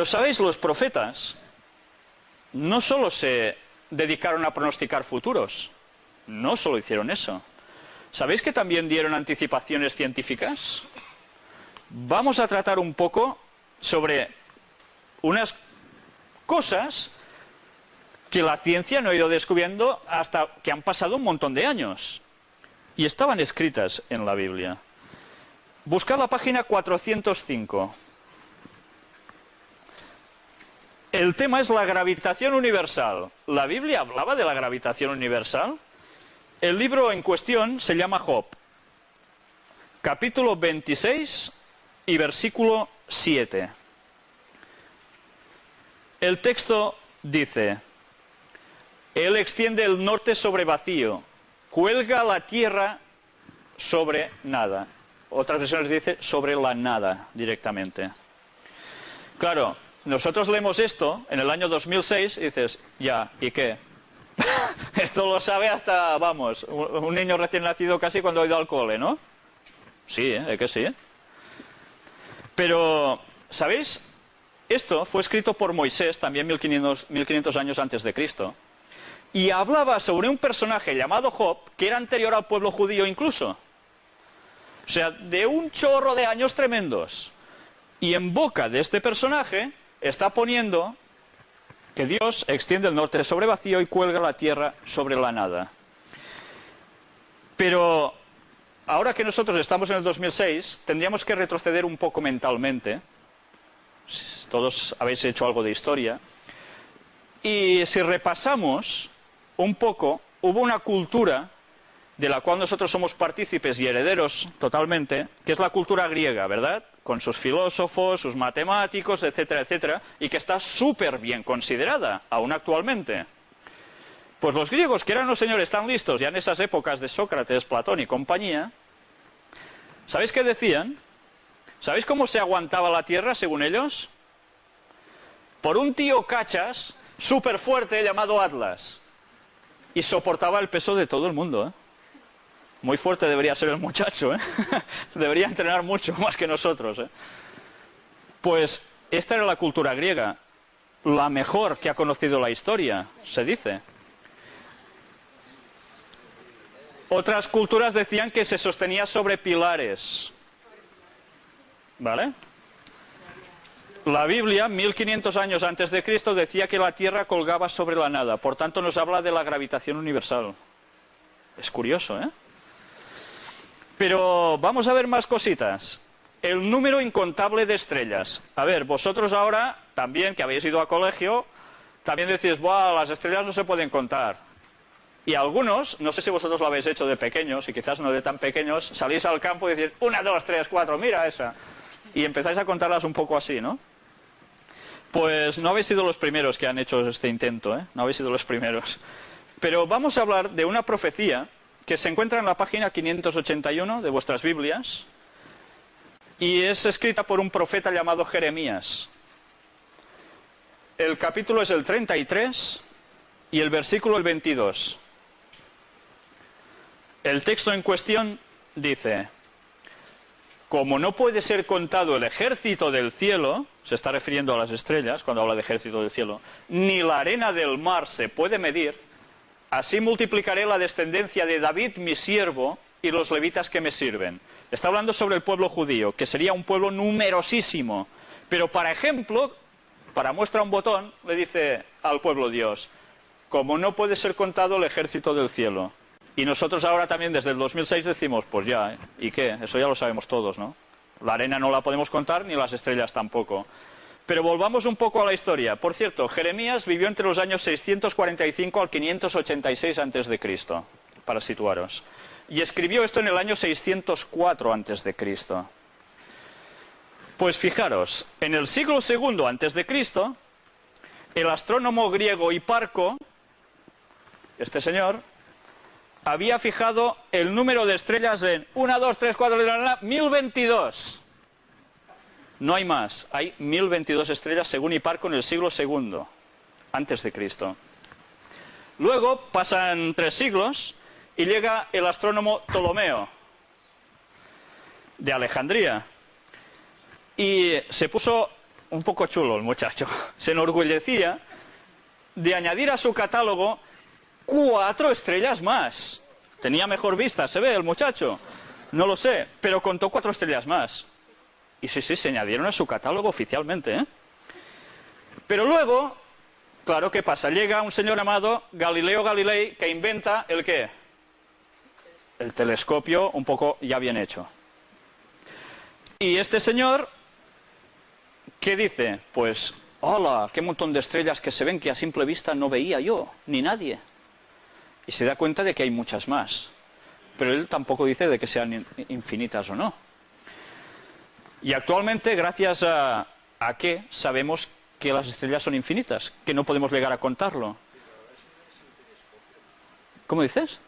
Pero sabéis, los profetas no solo se dedicaron a pronosticar futuros, no solo hicieron eso. ¿Sabéis que también dieron anticipaciones científicas? Vamos a tratar un poco sobre unas cosas que la ciencia no ha ido descubriendo hasta que han pasado un montón de años. Y estaban escritas en la Biblia. Buscad la página 405. El tema es la gravitación universal. ¿La Biblia hablaba de la gravitación universal? El libro en cuestión se llama Job, capítulo 26 y versículo 7. El texto dice, Él extiende el norte sobre vacío, cuelga la tierra sobre nada. Otras versiones dice sobre la nada directamente. Claro, nosotros leemos esto en el año 2006 y dices, ya, ¿y qué? esto lo sabe hasta, vamos, un niño recién nacido casi cuando ha ido al cole, ¿no? Sí, ¿eh? que sí? Pero, ¿sabéis? Esto fue escrito por Moisés también 1500, 1500 años antes de Cristo. Y hablaba sobre un personaje llamado Job que era anterior al pueblo judío incluso. O sea, de un chorro de años tremendos. Y en boca de este personaje está poniendo que Dios extiende el norte sobre vacío y cuelga la tierra sobre la nada. Pero ahora que nosotros estamos en el 2006, tendríamos que retroceder un poco mentalmente. Todos habéis hecho algo de historia. Y si repasamos un poco, hubo una cultura de la cual nosotros somos partícipes y herederos totalmente, que es la cultura griega, ¿verdad? Con sus filósofos, sus matemáticos, etcétera, etcétera, y que está súper bien considerada, aún actualmente. Pues los griegos, que eran los señores tan listos ya en esas épocas de Sócrates, Platón y compañía, ¿sabéis qué decían? ¿Sabéis cómo se aguantaba la tierra, según ellos? Por un tío cachas súper fuerte llamado Atlas. Y soportaba el peso de todo el mundo, ¿eh? Muy fuerte debería ser el muchacho, ¿eh? debería entrenar mucho más que nosotros. ¿eh? Pues esta era la cultura griega, la mejor que ha conocido la historia, se dice. Otras culturas decían que se sostenía sobre pilares. ¿Vale? La Biblia, 1500 años antes de Cristo, decía que la Tierra colgaba sobre la nada. Por tanto, nos habla de la gravitación universal. Es curioso, ¿eh? Pero vamos a ver más cositas. El número incontable de estrellas. A ver, vosotros ahora, también que habéis ido a colegio, también decís, Buah, las estrellas no se pueden contar. Y algunos, no sé si vosotros lo habéis hecho de pequeños, y quizás no de tan pequeños, salís al campo y decís, una, dos, tres, cuatro, mira esa. Y empezáis a contarlas un poco así, ¿no? Pues no habéis sido los primeros que han hecho este intento, ¿eh? No habéis sido los primeros. Pero vamos a hablar de una profecía que se encuentra en la página 581 de vuestras Biblias y es escrita por un profeta llamado Jeremías. El capítulo es el 33 y el versículo el 22. El texto en cuestión dice, como no puede ser contado el ejército del cielo, se está refiriendo a las estrellas cuando habla de ejército del cielo, ni la arena del mar se puede medir, Así multiplicaré la descendencia de David, mi siervo, y los levitas que me sirven. Está hablando sobre el pueblo judío, que sería un pueblo numerosísimo. Pero para ejemplo, para muestra un botón, le dice al pueblo Dios, como no puede ser contado el ejército del cielo. Y nosotros ahora también desde el 2006 decimos, pues ya, ¿eh? ¿y qué? Eso ya lo sabemos todos, ¿no? La arena no la podemos contar ni las estrellas tampoco. Pero volvamos un poco a la historia. Por cierto, Jeremías vivió entre los años 645 al 586 antes de Cristo, para situaros. Y escribió esto en el año 604 antes de Cristo. Pues fijaros, en el siglo de Cristo, el astrónomo griego Hiparco, este señor, había fijado el número de estrellas en 1, 2, 3, 4, 1022. No hay más. Hay 1022 estrellas según Hiparco en el siglo II, antes de Cristo. Luego pasan tres siglos y llega el astrónomo Ptolomeo de Alejandría. Y se puso un poco chulo el muchacho, se enorgullecía de añadir a su catálogo cuatro estrellas más. Tenía mejor vista, se ve el muchacho. No lo sé, pero contó cuatro estrellas más. Y sí, sí, se añadieron a su catálogo oficialmente. ¿eh? Pero luego, claro, ¿qué pasa? Llega un señor llamado Galileo Galilei que inventa el qué? El telescopio un poco ya bien hecho. Y este señor, ¿qué dice? Pues, hola, qué montón de estrellas que se ven que a simple vista no veía yo, ni nadie. Y se da cuenta de que hay muchas más. Pero él tampoco dice de que sean infinitas o no. Y actualmente, gracias a, a qué sabemos que las estrellas son infinitas, que no podemos llegar a contarlo. ¿Cómo dices?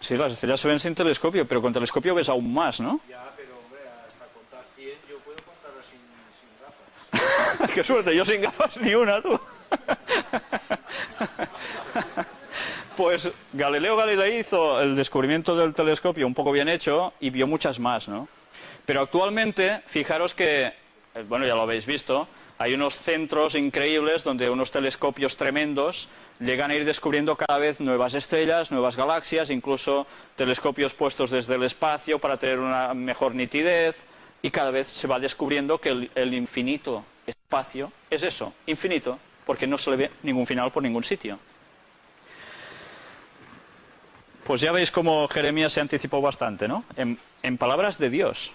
Sí, las estrellas se ven sin telescopio, pero con telescopio ves aún más, ¿no? Ya, pero hombre, hasta contar 100 yo puedo contarlas sin, sin gafas. ¡Qué suerte! Yo sin gafas ni una, tú. pues Galileo Galilei hizo el descubrimiento del telescopio un poco bien hecho y vio muchas más, ¿no? Pero actualmente, fijaros que, eh, bueno, ya lo habéis visto, hay unos centros increíbles donde unos telescopios tremendos llegan a ir descubriendo cada vez nuevas estrellas, nuevas galaxias, incluso telescopios puestos desde el espacio para tener una mejor nitidez y cada vez se va descubriendo que el, el infinito espacio es eso, infinito, porque no se le ve ningún final por ningún sitio. Pues ya veis cómo Jeremías se anticipó bastante, ¿no? En, en palabras de Dios,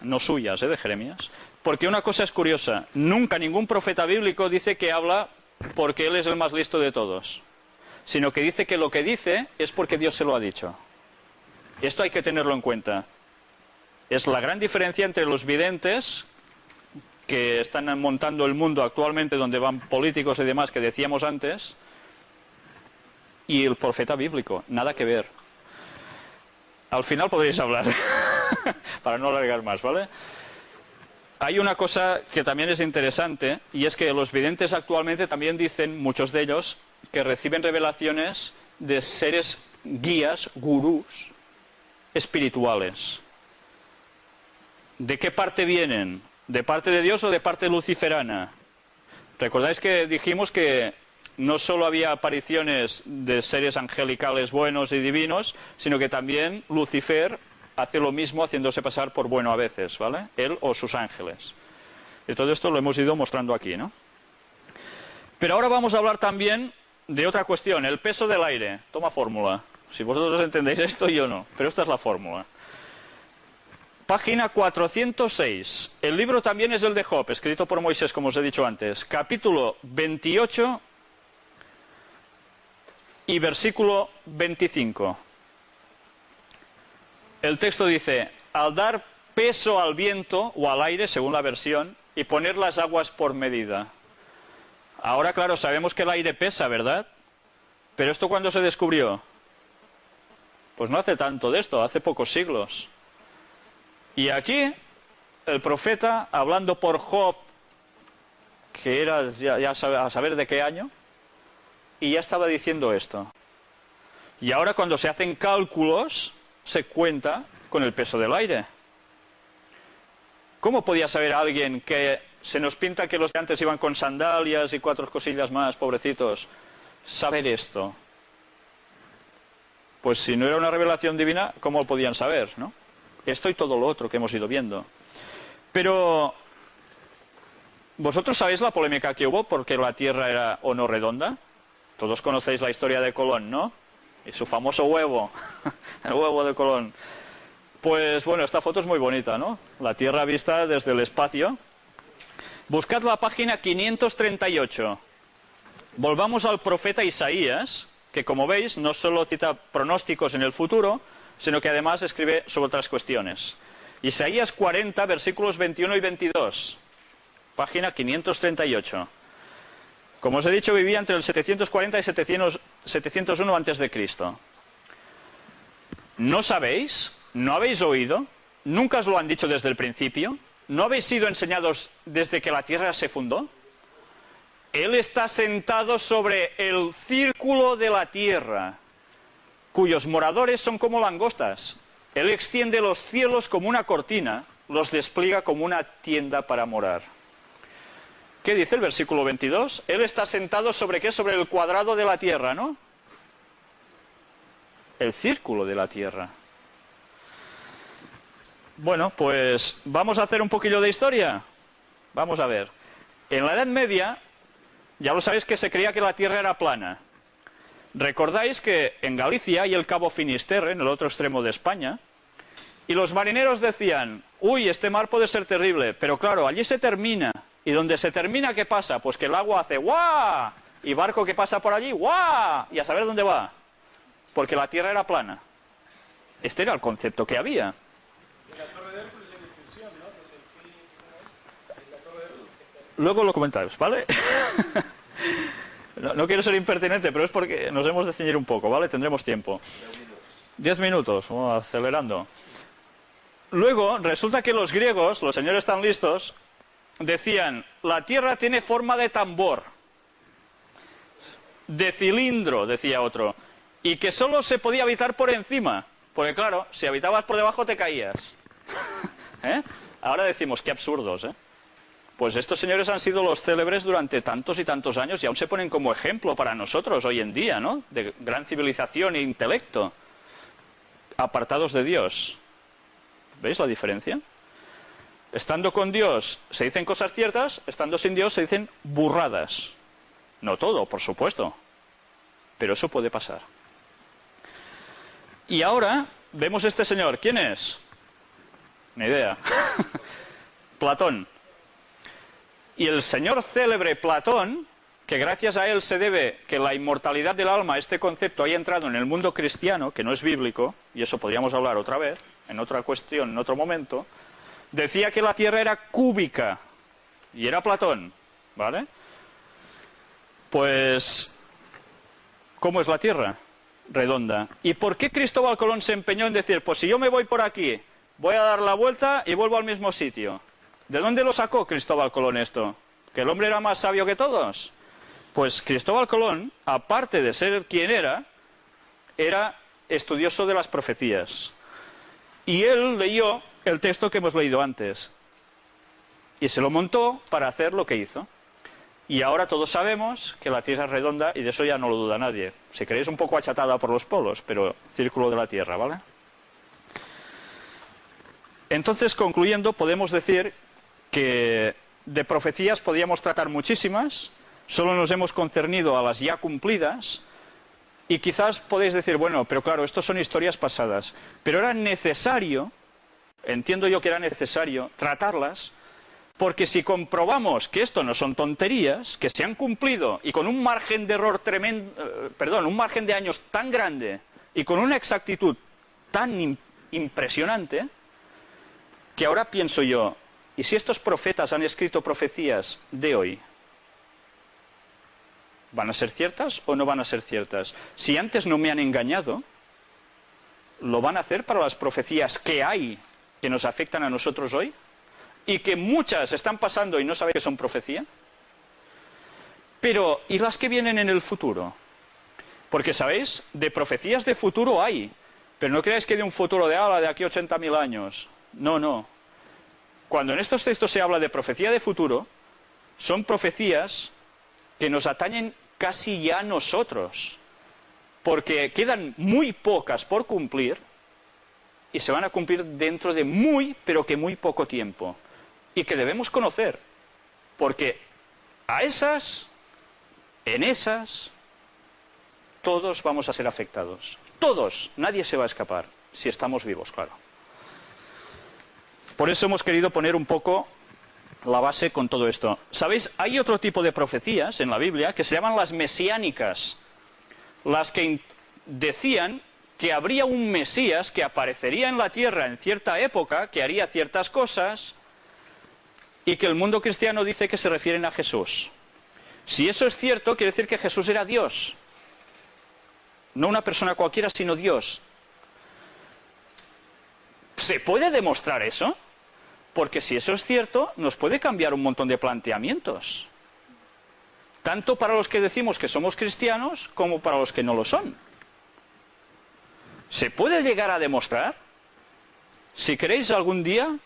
no suyas, ¿eh? de Jeremías. Porque una cosa es curiosa, nunca ningún profeta bíblico dice que habla porque él es el más listo de todos, sino que dice que lo que dice es porque Dios se lo ha dicho. Esto hay que tenerlo en cuenta. Es la gran diferencia entre los videntes que están montando el mundo actualmente, donde van políticos y demás que decíamos antes, y el profeta bíblico. Nada que ver. Al final podréis hablar, para no alargar más, ¿vale? Hay una cosa que también es interesante, y es que los videntes actualmente también dicen, muchos de ellos, que reciben revelaciones de seres guías, gurús, espirituales. ¿De qué parte vienen? ¿De parte de Dios o de parte luciferana? Recordáis que dijimos que no solo había apariciones de seres angelicales buenos y divinos, sino que también Lucifer hace lo mismo haciéndose pasar por bueno a veces, ¿vale? Él o sus ángeles. Y todo esto lo hemos ido mostrando aquí, ¿no? Pero ahora vamos a hablar también de otra cuestión, el peso del aire. Toma fórmula. Si vosotros entendéis esto, yo no. Pero esta es la fórmula. Página 406. El libro también es el de Job, escrito por Moisés, como os he dicho antes. Capítulo 28 y versículo 25. El texto dice, al dar peso al viento o al aire, según la versión, y poner las aguas por medida. Ahora, claro, sabemos que el aire pesa, ¿verdad? Pero esto cuándo se descubrió? Pues no hace tanto de esto, hace pocos siglos. Y aquí, el profeta, hablando por Job, que era ya, ya a saber de qué año, y ya estaba diciendo esto. Y ahora cuando se hacen cálculos, se cuenta con el peso del aire. ¿Cómo podía saber alguien que se nos pinta que los de antes iban con sandalias y cuatro cosillas más, pobrecitos? Saber esto. Pues si no era una revelación divina, ¿cómo podían saber, no? Esto y todo lo otro que hemos ido viendo. Pero, ¿vosotros sabéis la polémica que hubo porque la Tierra era o no redonda? Todos conocéis la historia de Colón, ¿no? Y su famoso huevo, el huevo de Colón. Pues bueno, esta foto es muy bonita, ¿no? La Tierra vista desde el espacio. Buscad la página 538. Volvamos al profeta Isaías, que como veis no solo cita pronósticos en el futuro, sino que además escribe sobre otras cuestiones. Isaías 40, versículos 21 y 22. Página 538. Como os he dicho, vivía entre el 740 y 700, 701 antes de Cristo. ¿No sabéis? ¿No habéis oído? ¿Nunca os lo han dicho desde el principio? ¿No habéis sido enseñados desde que la tierra se fundó? Él está sentado sobre el círculo de la tierra, cuyos moradores son como langostas. Él extiende los cielos como una cortina los despliega como una tienda para morar. ¿Qué dice el versículo 22? Él está sentado sobre qué? Sobre el cuadrado de la tierra, ¿no? El círculo de la tierra. Bueno, pues vamos a hacer un poquillo de historia. Vamos a ver. En la Edad Media, ya lo sabéis que se creía que la tierra era plana. Recordáis que en Galicia hay el Cabo Finisterre, en el otro extremo de España, y los marineros decían, uy, este mar puede ser terrible, pero claro, allí se termina. ¿Y donde se termina qué pasa? Pues que el agua hace ¡guau! Y barco que pasa por allí ¡guau! Y a saber dónde va. Porque la tierra era plana. Este era el concepto que había. Luego lo comentáis, ¿vale? no, quiero ser impertinente, pero es porque nos hemos de ceñir un poco, ¿vale? Tendremos tiempo. Diez minutos, vamos acelerando. Luego, resulta que los griegos, los señores tan listos, decían, la tierra tiene forma de tambor, de cilindro, decía otro, y que solo se podía habitar por encima, porque claro, si habitabas por debajo te caías. ¿Eh? Ahora decimos, qué absurdos, ¿eh? Pues estos señores han sido los célebres durante tantos y tantos años y aún se ponen como ejemplo para nosotros hoy en día, ¿no? De gran civilización e intelecto, apartados de Dios. ¿Veis la diferencia? Estando con Dios se dicen cosas ciertas, estando sin Dios se dicen burradas. No todo, por supuesto, pero eso puede pasar. Y ahora vemos este señor. ¿Quién es? Ni idea. Platón. Y el señor célebre Platón, que gracias a él se debe que la inmortalidad del alma, este concepto, haya entrado en el mundo cristiano, que no es bíblico, y eso podríamos hablar otra vez, en otra cuestión, en otro momento, decía que la Tierra era cúbica, y era Platón, ¿vale? Pues, ¿cómo es la Tierra? Redonda. ¿Y por qué Cristóbal Colón se empeñó en decir, pues si yo me voy por aquí, voy a dar la vuelta y vuelvo al mismo sitio? ¿De dónde lo sacó Cristóbal Colón esto? ¿Que el hombre era más sabio que todos? Pues Cristóbal Colón, aparte de ser quien era, era estudioso de las profecías. Y él leyó el texto que hemos leído antes. Y se lo montó para hacer lo que hizo. Y ahora todos sabemos que la Tierra es redonda y de eso ya no lo duda nadie. Si queréis un poco achatada por los polos, pero círculo de la Tierra, ¿vale? Entonces, concluyendo, podemos decir que de profecías podíamos tratar muchísimas, solo nos hemos concernido a las ya cumplidas, y quizás podéis decir, bueno, pero claro, esto son historias pasadas, pero era necesario, entiendo yo que era necesario, tratarlas, porque si comprobamos que esto no son tonterías, que se han cumplido y con un margen de error tremendo, eh, perdón, un margen de años tan grande y con una exactitud tan impresionante, que ahora pienso yo, ¿y si estos profetas han escrito profecías de hoy? ¿Van a ser ciertas o no van a ser ciertas? Si antes no me han engañado, ¿lo van a hacer para las profecías que hay que nos afectan a nosotros hoy? Y que muchas están pasando y no saben que son profecía. Pero, ¿y las que vienen en el futuro? Porque, ¿sabéis? De profecías de futuro hay. Pero no creáis que de un futuro de ahora, de aquí a 80.000 años. No, no. Cuando en estos textos se habla de profecía de futuro, son profecías que nos atañen casi ya a nosotros, porque quedan muy pocas por cumplir y se van a cumplir dentro de muy, pero que muy poco tiempo, y que debemos conocer, porque a esas, en esas, todos vamos a ser afectados. Todos, nadie se va a escapar, si estamos vivos, claro. Por eso hemos querido poner un poco la base con todo esto. ¿Sabéis? Hay otro tipo de profecías en la Biblia que se llaman las mesiánicas, las que decían que habría un Mesías que aparecería en la tierra en cierta época, que haría ciertas cosas, y que el mundo cristiano dice que se refieren a Jesús. Si eso es cierto, quiere decir que Jesús era Dios. No una persona cualquiera, sino Dios. ¿Se puede demostrar eso? Porque si eso es cierto, nos puede cambiar un montón de planteamientos. Tanto para los que decimos que somos cristianos como para los que no lo son. ¿Se puede llegar a demostrar? Si queréis algún día,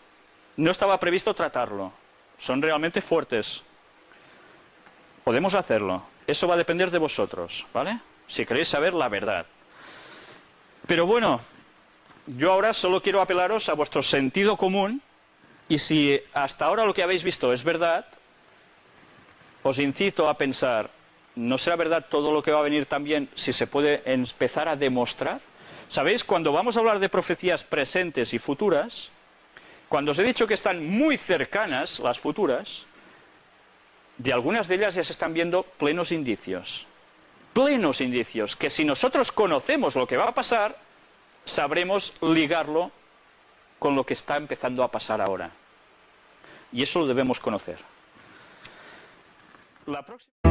no estaba previsto tratarlo. Son realmente fuertes. Podemos hacerlo. Eso va a depender de vosotros, ¿vale? Si queréis saber la verdad. Pero bueno, yo ahora solo quiero apelaros a vuestro sentido común y si hasta ahora lo que habéis visto es verdad, os incito a pensar, ¿no será verdad todo lo que va a venir también si se puede empezar a demostrar? ¿Sabéis? Cuando vamos a hablar de profecías presentes y futuras, cuando os he dicho que están muy cercanas las futuras, de algunas de ellas ya se están viendo plenos indicios. Plenos indicios, que si nosotros conocemos lo que va a pasar, sabremos ligarlo con lo que está empezando a pasar ahora. Y eso lo debemos conocer. La próxima...